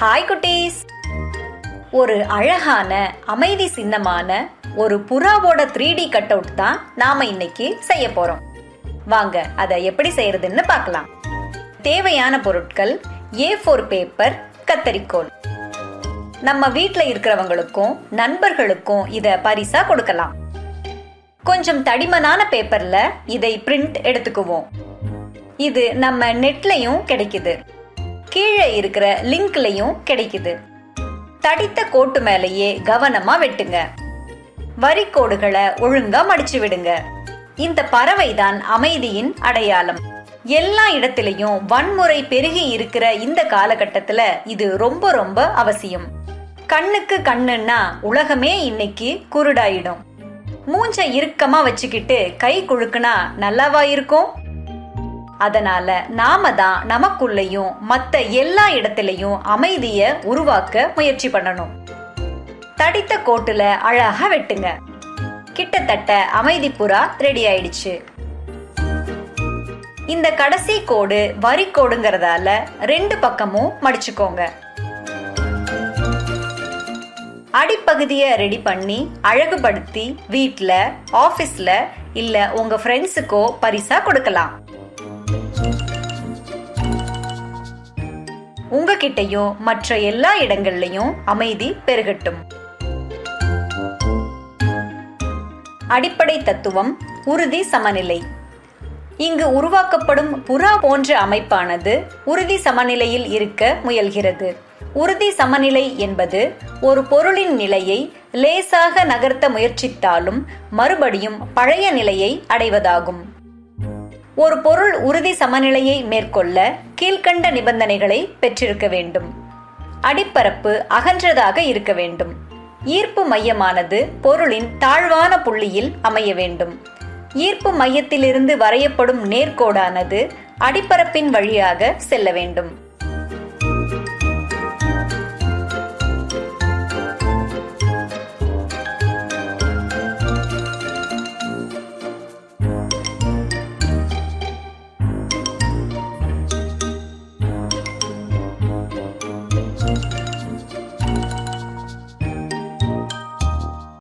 Hi குட்டீஸ். ஒரு அழகான அமைதி சின்னமான ஒரு புறாவோட த்ரீ டி கட் அவுட் தான் நாம இன்னைக்கு செய்ய போறோம். வாங்க அதை எப்படி செய்யறதுன்னு பார்க்கலாம். தேவையான பொருட்கள் ஏ ஃபோர் பேப்பர் கத்தரிக்கோல். நம்ம வீட்டில் இருக்கிறவங்களுக்கும் நண்பர்களுக்கும் இதை பரிசா கொடுக்கலாம். கொஞ்சம் தடிமனான பேப்பர்ல இதை பிரிண்ட் எடுத்துக்குவோம். இது நம்ம நெட்லயும் கிடைக்குது. கீழே இருக்கிற லிங்க்லயும் கிடைக்குது. தடித்த கோட்டு மேலேயே கவனமா வெட்டுங்க. வரிக்கோடுகளை ஒழுங்கா மடிச்சு விடுங்க. இந்த பறவை தான் அமைதியின் அடையாளம். எல்லா இடத்திலையும் வன்முறை பெருகி இருக்கிற இந்த காலகட்டத்துல இது ரொம்ப ரொம்ப அவசியம். கண்ணுக்கு கண்ணுன்னா உலகமே இன்னைக்கு குருடாயிடும். மூஞ்ச இறுக்கமா வச்சுக்கிட்டு கை குழுக்குனா நல்லாவா இருக்கும்? அதனால நாம தான் நமக்குள்ளேயும் மத்த எல்லா இடத்திலையும் அமைதிய உருவாக்க முயற்சி பண்ணணும். தடித்த கோட்டுல அழகா வெட்டுங்க. கிட்டத்தட்ட அமைதி புறா ரெடி ஆயிடுச்சு. இந்த கடைசி கோடு வரி கோடுங்கிறதால ரெண்டு பக்கமும் மடிச்சுக்கோங்க. அடிப்பகுதியை ரெடி பண்ணி அழகுபடுத்தி வீட்ல ஆபீஸ்ல இல்ல உங்க ஃப்ரெண்ட்ஸுக்கோ பரிசா கொடுக்கலாம். உங்ககிட்டயும் மற்ற எல்லா இடங்கள்லயும் அமைதி பெருகட்டும். அடிப்படை தத்துவம் உறுதி சமநிலை. இங்கு உருவாக்கப்படும் புறா போன்ற அமைப்பானது உறுதி சமநிலையில் இருக்க முயல்கிறது. உறுதி சமநிலை என்பது ஒரு பொருளின் நிலையை லேசாக நகர்த்த முயற்சித்தாலும் மறுபடியும் பழைய நிலையை அடைவதாகும். ஒரு பொருள் உறுதி சமநிலையை மேற்கொள்ள கீழ்கண்ட நிபந்தனைகளை பெற்றிருக்க வேண்டும். அடிப்பரப்பு அகன்றதாக இருக்க வேண்டும். ஈர்ப்பு மையமானது பொருளின் தாழ்வான புள்ளியில் அமைய வேண்டும். ஈர்ப்பு மையத்திலிருந்து வரையப்படும் நேர்கோடானது அடிப்பரப்பின் வழியாக செல்ல வேண்டும்.